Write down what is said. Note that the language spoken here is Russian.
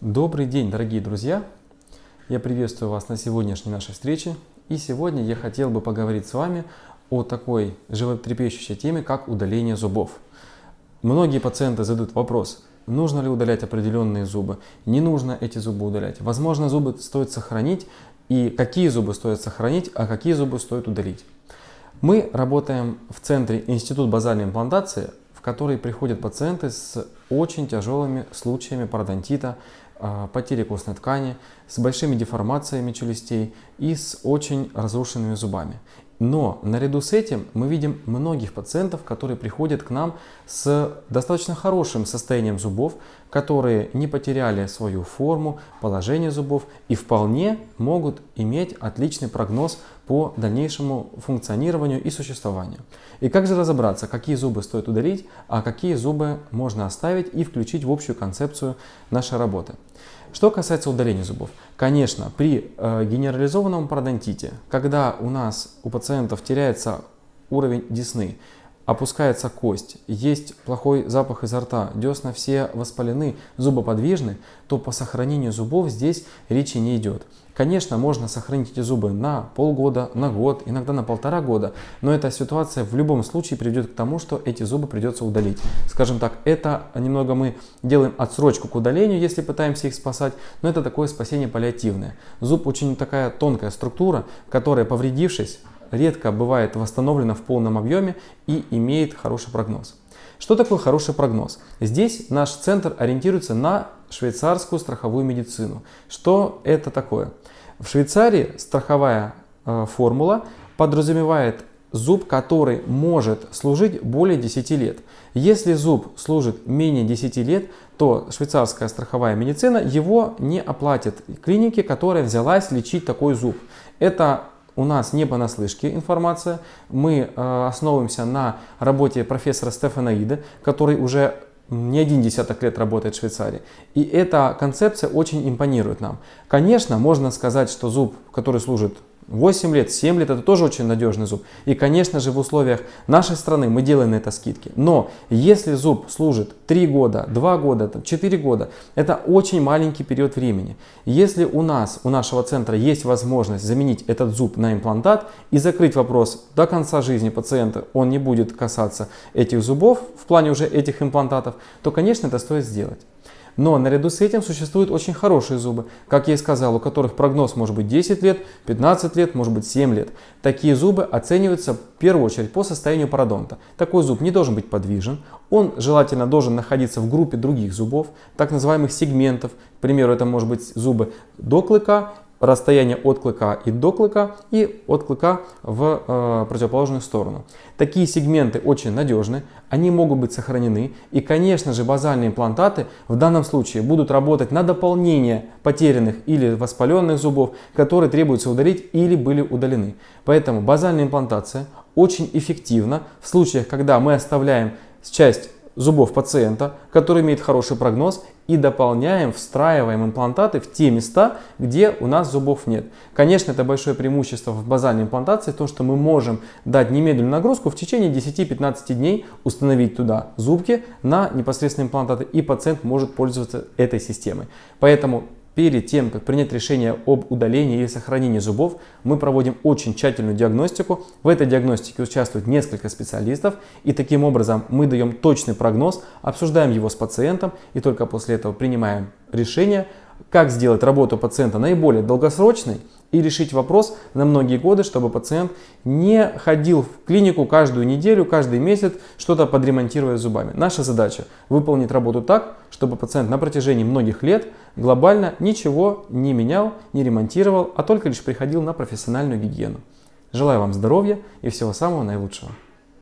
Добрый день, дорогие друзья! Я приветствую вас на сегодняшней нашей встрече. И сегодня я хотел бы поговорить с вами о такой животрепещущей теме, как удаление зубов. Многие пациенты задают вопрос, нужно ли удалять определенные зубы, не нужно эти зубы удалять. Возможно, зубы стоит сохранить, и какие зубы стоит сохранить, а какие зубы стоит удалить. Мы работаем в центре Институт базальной имплантации, в который приходят пациенты с очень тяжелыми случаями пародонтита, потери костной ткани, с большими деформациями челюстей и с очень разрушенными зубами. Но наряду с этим мы видим многих пациентов, которые приходят к нам с достаточно хорошим состоянием зубов, которые не потеряли свою форму, положение зубов и вполне могут иметь отличный прогноз по дальнейшему функционированию и существованию. И как же разобраться, какие зубы стоит удалить, а какие зубы можно оставить и включить в общую концепцию нашей работы. Что касается удаления зубов, конечно, при э, генерализованном пародонтите, когда у нас у пациентов теряется уровень десны, опускается кость, есть плохой запах изо рта, десна все воспалены, зубы подвижны, то по сохранению зубов здесь речи не идет. Конечно, можно сохранить эти зубы на полгода, на год, иногда на полтора года, но эта ситуация в любом случае приведет к тому, что эти зубы придется удалить. Скажем так, это немного мы делаем отсрочку к удалению, если пытаемся их спасать, но это такое спасение паллиативное. Зуб очень такая тонкая структура, которая, повредившись, редко бывает восстановлена в полном объеме и имеет хороший прогноз. Что такое хороший прогноз? Здесь наш центр ориентируется на швейцарскую страховую медицину. Что это такое? В Швейцарии страховая э, формула подразумевает зуб, который может служить более 10 лет. Если зуб служит менее 10 лет, то швейцарская страховая медицина его не оплатит клинике, которая взялась лечить такой зуб. Это у нас не понаслышке информация. Мы э, основываемся на работе профессора Стефана Ида, который уже не один десяток лет работает в Швейцарии. И эта концепция очень импонирует нам. Конечно, можно сказать, что зуб, который служит 8 лет, 7 лет это тоже очень надежный зуб. И, конечно же, в условиях нашей страны мы делаем на это скидки. Но если зуб служит 3 года, 2 года, 4 года, это очень маленький период времени. Если у нас, у нашего центра есть возможность заменить этот зуб на имплантат и закрыть вопрос до конца жизни пациента, он не будет касаться этих зубов в плане уже этих имплантатов, то, конечно, это стоит сделать. Но наряду с этим существуют очень хорошие зубы, как я и сказал, у которых прогноз может быть 10 лет, 15 лет, может быть 7 лет. Такие зубы оцениваются в первую очередь по состоянию пародонта. Такой зуб не должен быть подвижен, он желательно должен находиться в группе других зубов, так называемых сегментов. К примеру, это может быть зубы до клыка расстояние от клыка и до клыка и от клыка в э, противоположную сторону. Такие сегменты очень надежны, они могут быть сохранены и, конечно же, базальные имплантаты в данном случае будут работать на дополнение потерянных или воспаленных зубов, которые требуется удалить или были удалены. Поэтому базальная имплантация очень эффективна в случаях, когда мы оставляем часть зубов пациента, который имеет хороший прогноз, и дополняем, встраиваем имплантаты в те места, где у нас зубов нет. Конечно, это большое преимущество в базальной имплантации, то, что мы можем дать немедленную нагрузку в течение 10-15 дней, установить туда зубки на непосредственные имплантаты, и пациент может пользоваться этой системой. Поэтому Перед тем, как принять решение об удалении или сохранении зубов, мы проводим очень тщательную диагностику. В этой диагностике участвует несколько специалистов, и таким образом мы даем точный прогноз, обсуждаем его с пациентом, и только после этого принимаем решение, как сделать работу пациента наиболее долгосрочной и решить вопрос на многие годы, чтобы пациент не ходил в клинику каждую неделю, каждый месяц, что-то подремонтируя зубами. Наша задача выполнить работу так, чтобы пациент на протяжении многих лет глобально ничего не менял, не ремонтировал, а только лишь приходил на профессиональную гигиену. Желаю вам здоровья и всего самого наилучшего.